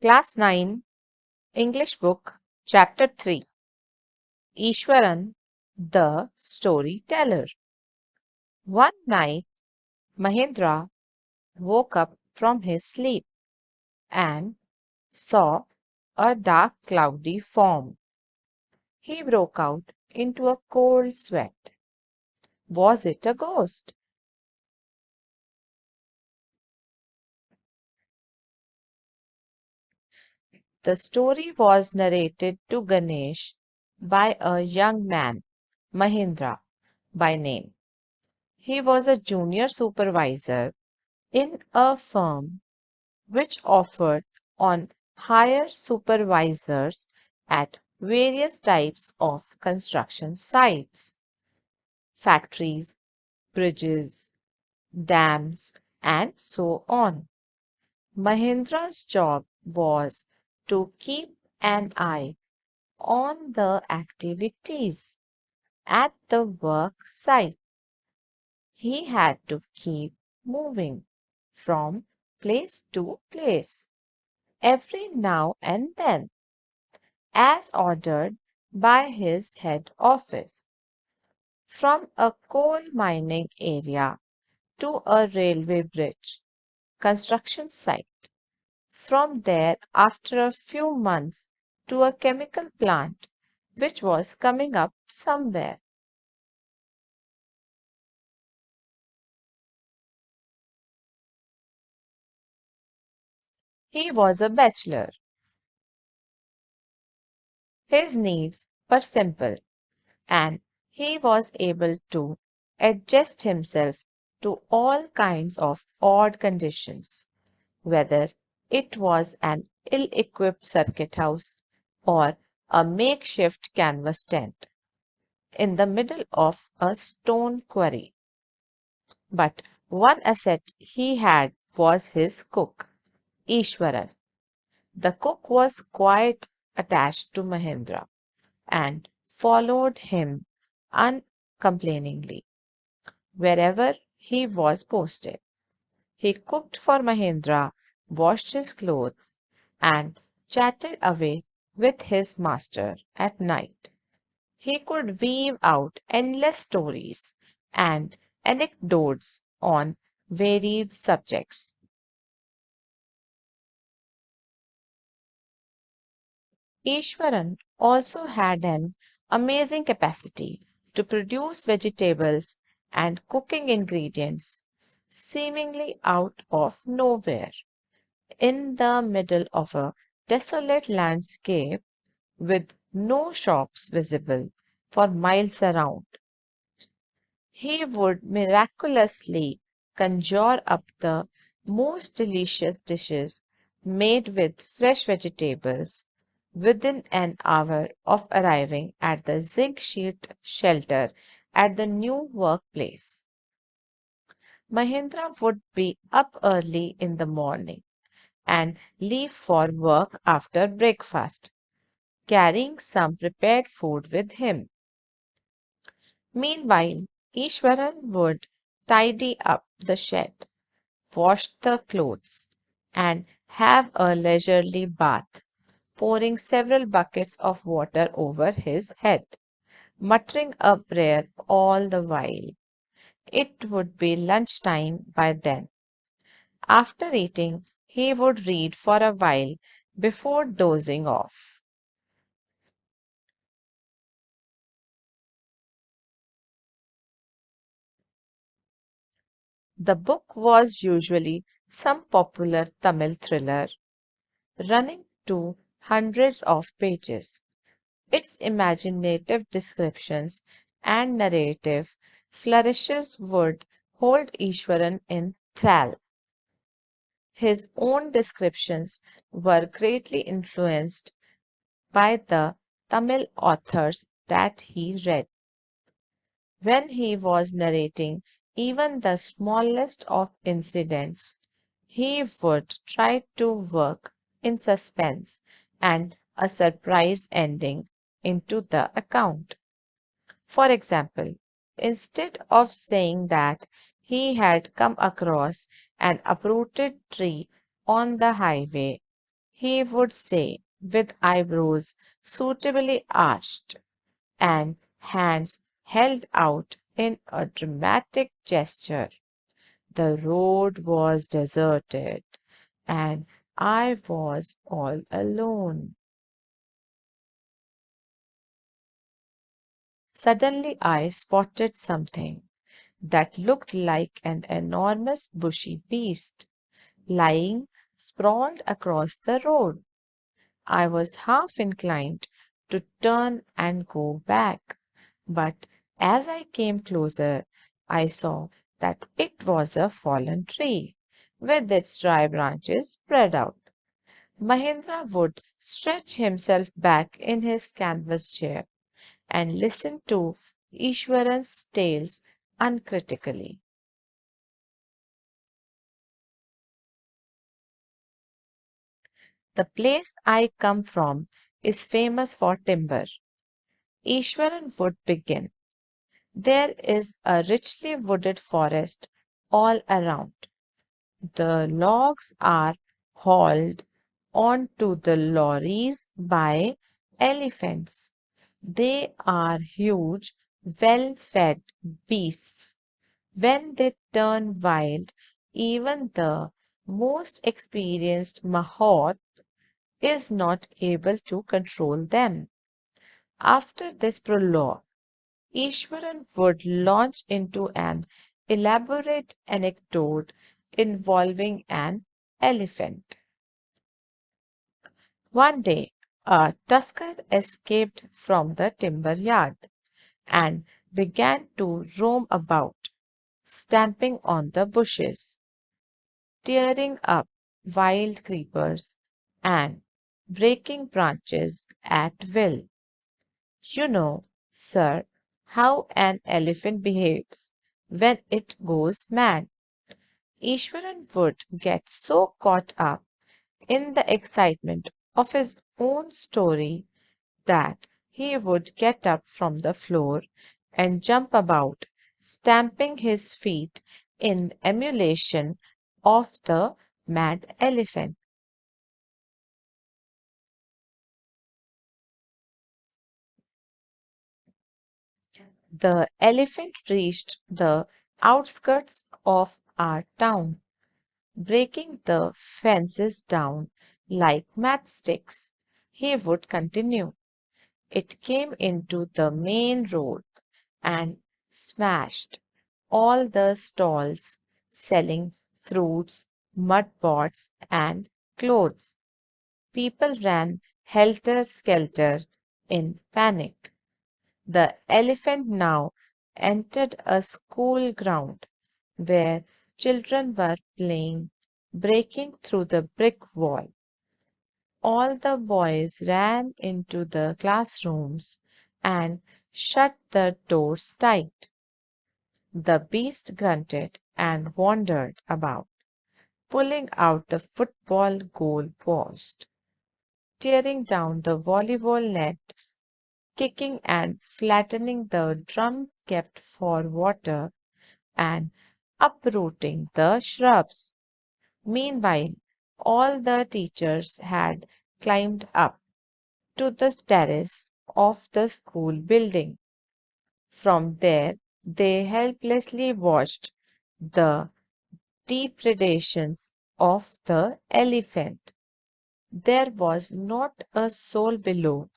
Class 9, English Book, Chapter 3 Ishwaran, the Storyteller. One night, Mahendra woke up from his sleep and saw a dark cloudy form. He broke out into a cold sweat. Was it a ghost? The story was narrated to Ganesh by a young man, Mahendra by name. He was a junior supervisor in a firm which offered on hire supervisors at various types of construction sites factories, bridges, dams, and so on. Mahendra's job was to keep an eye on the activities at the work site. He had to keep moving from place to place every now and then, as ordered by his head office. From a coal mining area to a railway bridge construction site from there after a few months to a chemical plant which was coming up somewhere. He was a bachelor. His needs were simple and he was able to adjust himself to all kinds of odd conditions, whether it was an ill equipped circuit house or a makeshift canvas tent in the middle of a stone quarry. But one asset he had was his cook, Ishwaran. The cook was quite attached to Mahendra and followed him uncomplainingly wherever he was posted. He cooked for Mahendra washed his clothes, and chatted away with his master at night. He could weave out endless stories and anecdotes on varied subjects. Ishwaran also had an amazing capacity to produce vegetables and cooking ingredients seemingly out of nowhere in the middle of a desolate landscape with no shops visible for miles around. He would miraculously conjure up the most delicious dishes made with fresh vegetables within an hour of arriving at the zinc sheet shelter at the new workplace. Mahendra would be up early in the morning and leave for work after breakfast, carrying some prepared food with him. Meanwhile, Ishwaran would tidy up the shed, wash the clothes, and have a leisurely bath, pouring several buckets of water over his head, muttering a prayer all the while. It would be lunch time by then. After eating, he would read for a while before dozing off. The book was usually some popular Tamil thriller running to hundreds of pages. Its imaginative descriptions and narrative flourishes would hold Ishwaran in thrall. His own descriptions were greatly influenced by the Tamil authors that he read. When he was narrating even the smallest of incidents, he would try to work in suspense and a surprise ending into the account. For example, instead of saying that he had come across an uprooted tree on the highway, he would say, with eyebrows suitably arched and hands held out in a dramatic gesture, the road was deserted and I was all alone. Suddenly I spotted something that looked like an enormous bushy beast lying sprawled across the road. I was half inclined to turn and go back, but as I came closer, I saw that it was a fallen tree with its dry branches spread out. Mahendra would stretch himself back in his canvas chair and listen to Ishwaran's tales uncritically. The place I come from is famous for timber. Ishwaran would begin. There is a richly wooded forest all around. The logs are hauled onto the lorries by elephants. They are huge, well fed beasts. When they turn wild, even the most experienced Mahout is not able to control them. After this prologue, Ishwaran would launch into an elaborate anecdote involving an elephant. One day, a tusker escaped from the timber yard and began to roam about, stamping on the bushes, tearing up wild creepers, and breaking branches at will. You know, sir, how an elephant behaves when it goes mad. Ishwaran would get so caught up in the excitement of his own story that he would get up from the floor and jump about, stamping his feet in emulation of the mad elephant. The elephant reached the outskirts of our town, breaking the fences down like matchsticks. He would continue. It came into the main road and smashed all the stalls selling fruits, mud pots, and clothes. People ran helter skelter in panic. The elephant now entered a school ground where children were playing, breaking through the brick wall. All the boys ran into the classrooms and shut the doors tight. The beast grunted and wandered about, pulling out the football goal post, tearing down the volleyball net kicking and flattening the drum kept for water, and uprooting the shrubs. Meanwhile, all the teachers had climbed up to the terrace of the school building. From there, they helplessly watched the depredations of the elephant. There was not a soul below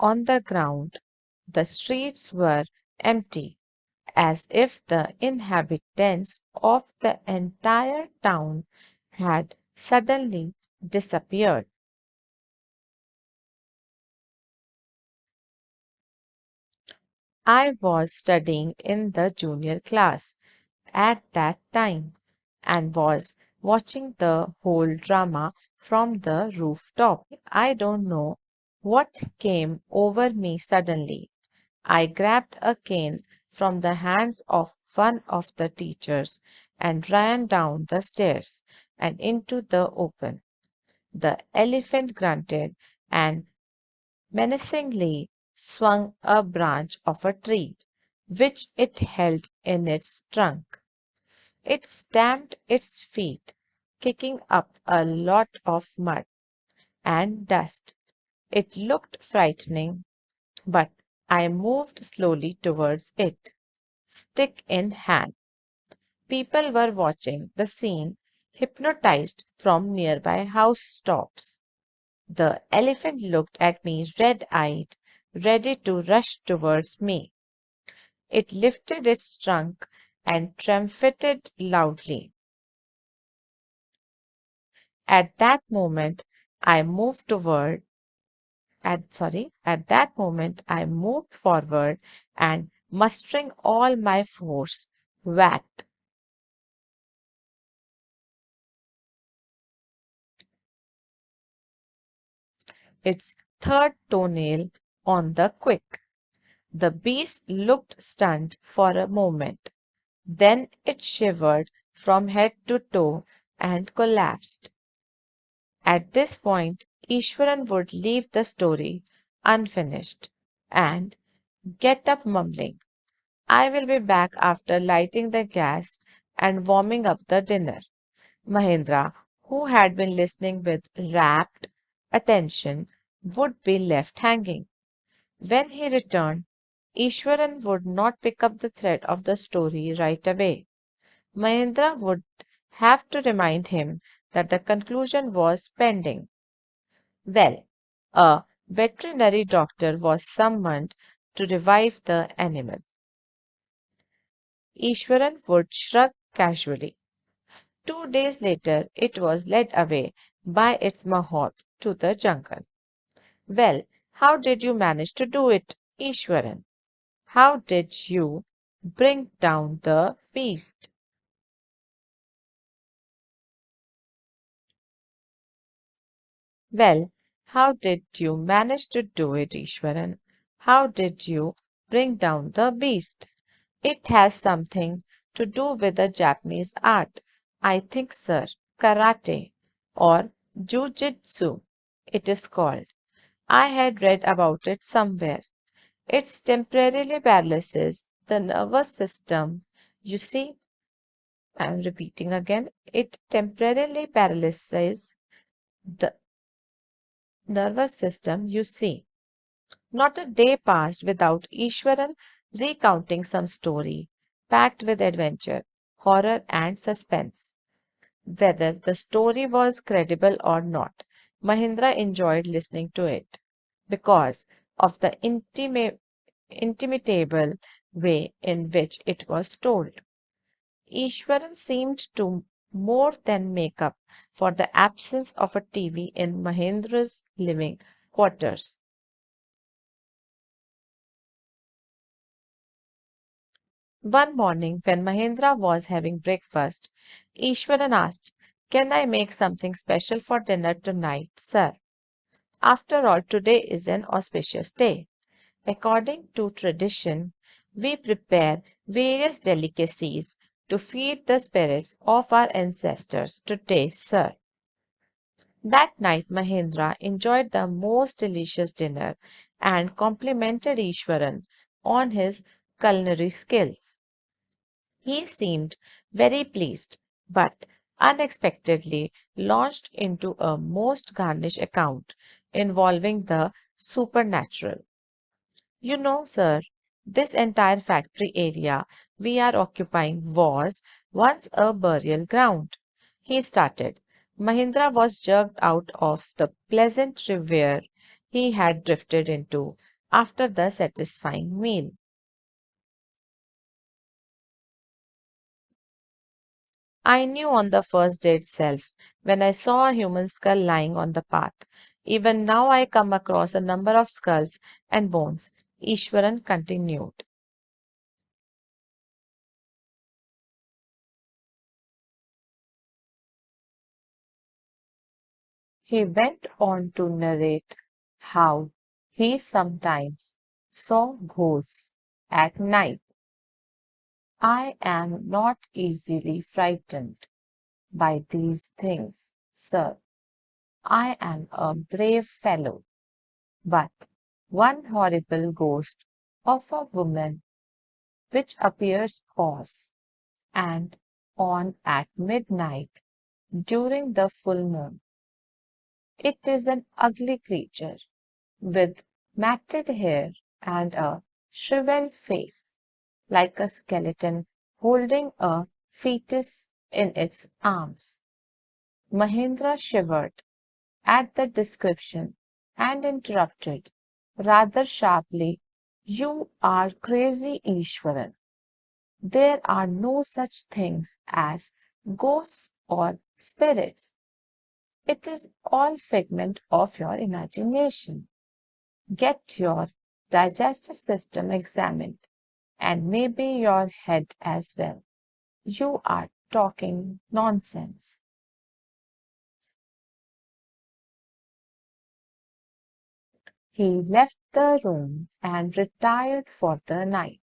on the ground. The streets were empty, as if the inhabitants of the entire town had suddenly disappeared. I was studying in the junior class at that time and was watching the whole drama from the rooftop. I don't know what came over me suddenly. I grabbed a cane from the hands of one of the teachers and ran down the stairs and into the open. The elephant grunted and menacingly swung a branch of a tree. which it held in its trunk. It stamped its feet, kicking up a lot of mud and dust. It looked frightening, but I moved slowly towards it, stick in hand. People were watching the scene, hypnotized from nearby housetops. The elephant looked at me red eyed, ready to rush towards me. It lifted its trunk and trumpeted loudly. At that moment, I moved toward at sorry, at that moment I moved forward and mustering all my force, whacked its third toenail on the quick. The beast looked stunned for a moment. Then it shivered from head to toe and collapsed. At this point, Ishwaran would leave the story unfinished and get up mumbling, I will be back after lighting the gas and warming up the dinner. Mahendra, who had been listening with rapt attention, would be left hanging. When he returned, Ishwaran would not pick up the thread of the story right away. Mahendra would have to remind him that the conclusion was pending. Well, a veterinary doctor was summoned to revive the animal. Ishwaran would shrug casually. Two days later, it was led away by its mahout to the jungle. Well, how did you manage to do it, Ishwaran? How did you bring down the beast? Well, how did you manage to do it, Ishwaran? How did you bring down the beast? It has something to do with the Japanese art, I think, sir. Karate or Jujitsu, it is called. I had read about it somewhere. It temporarily paralyzes the nervous system. You see, I am repeating again, it temporarily paralyzes the nervous system, you see. Not a day passed without Ishwaran recounting some story packed with adventure, horror, and suspense. Whether the story was credible or not, Mahendra enjoyed listening to it because of the intima- intimatable way in which it was told. Ishwaran seemed to more than make up for the absence of a TV in Mahendra's living quarters. One morning, when Mahendra was having breakfast, Ishwaran asked, Can I make something special for dinner tonight, sir? After all, today is an auspicious day. According to tradition, we prepare various delicacies to feed the spirits of our ancestors to taste, sir. That night, Mahendra enjoyed the most delicious dinner and complimented Ishwaran on his culinary skills. He seemed very pleased, but unexpectedly launched into a most garnish account involving the supernatural. You know, sir, this entire factory area we are occupying was once a burial ground. He started. Mahendra was jerked out of the pleasant reverie he had drifted into after the satisfying meal. I knew on the first day itself when I saw a human skull lying on the path. Even now I come across a number of skulls and bones. Ishwaran continued. He went on to narrate how he sometimes saw ghosts at night. I am not easily frightened by these things, sir. I am a brave fellow. But one horrible ghost of a woman which appears off and on at midnight during the full moon. It is an ugly creature with matted hair and a shriveled face, like a skeleton holding a fetus in its arms. Mahendra shivered at the description and interrupted rather sharply, You are crazy, Ishwaran. There are no such things as ghosts or spirits. It is all figment of your imagination. Get your digestive system examined and maybe your head as well. You are talking nonsense. He left the room and retired for the night,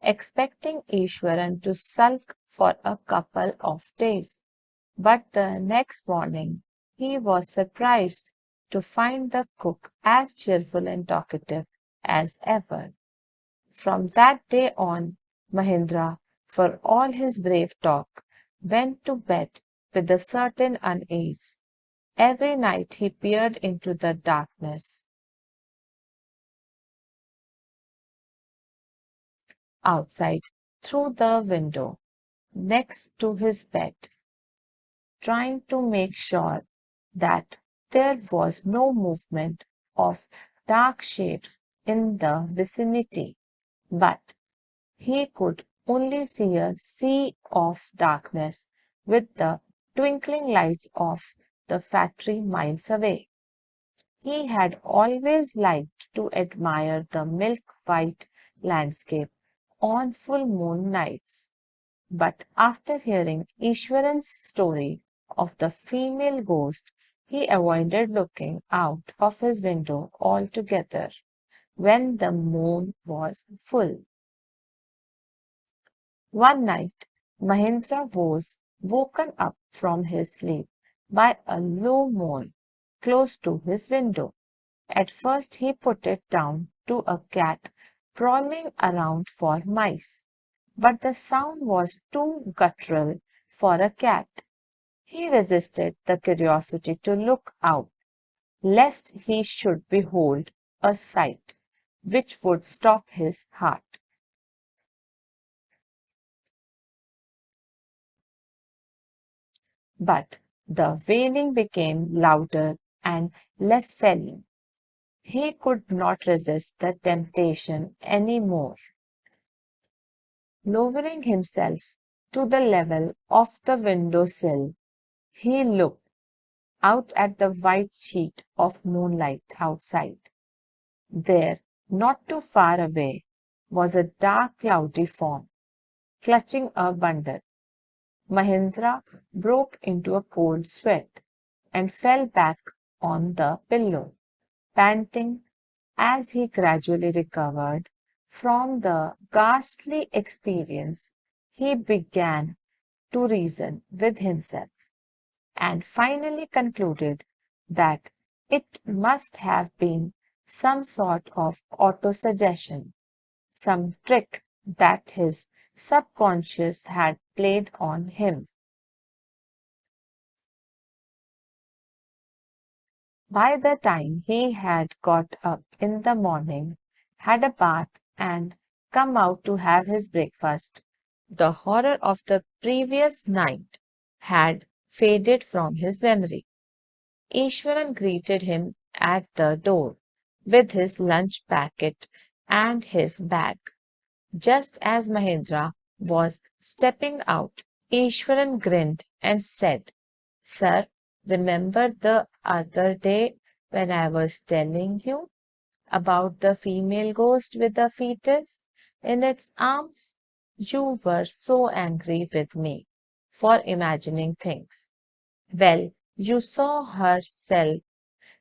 expecting Ishwaran to sulk for a couple of days. But the next morning he was surprised to find the cook as cheerful and talkative as ever. From that day on, Mahendra, for all his brave talk, went to bed with a certain unease. Every night he peered into the darkness outside through the window next to his bed, trying to make sure that there was no movement of dark shapes in the vicinity, but he could only see a sea of darkness with the twinkling lights of the factory miles away. He had always liked to admire the milk white landscape on full moon nights. But after hearing Ishwaran's story of the female ghost, he avoided looking out of his window altogether when the moon was full. One night Mahendra was woken up from his sleep by a low moan close to his window. At first he put it down to a cat prowling around for mice, but the sound was too guttural for a cat. He resisted the curiosity to look out, lest he should behold a sight which would stop his heart. But the wailing became louder and less felling. He could not resist the temptation any more. Lowering himself to the level of the window sill, he looked out at the white sheet of moonlight outside. There, not too far away, was a dark cloudy form, clutching a bundle. Mahendra broke into a cold sweat and fell back on the pillow panting as he gradually recovered from the ghastly experience, he began to reason with himself and finally concluded that it must have been some sort of autosuggestion, some trick that his subconscious had played on him. By the time he had got up in the morning, had a bath, and come out to have his breakfast, the horror of the previous night had faded from his memory. Ishwaran greeted him at the door with his lunch packet and his bag. Just as Mahendra was stepping out, Ishwaran grinned and said, Sir, Remember the other day when I was telling you about the female ghost with the fetus in its arms? You were so angry with me for imagining things. Well, you saw herself,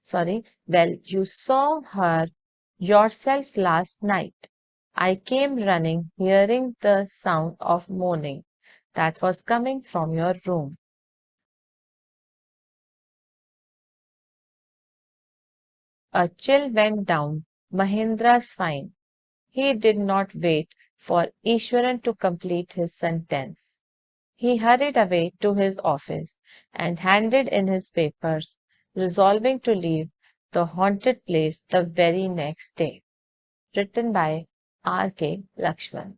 sorry, well, you saw her yourself last night. I came running, hearing the sound of moaning that was coming from your room. A chill went down Mahendra's spine. He did not wait for Ishwaran to complete his sentence. He hurried away to his office and handed in his papers, resolving to leave the haunted place the very next day. Written by R. K. Laxman.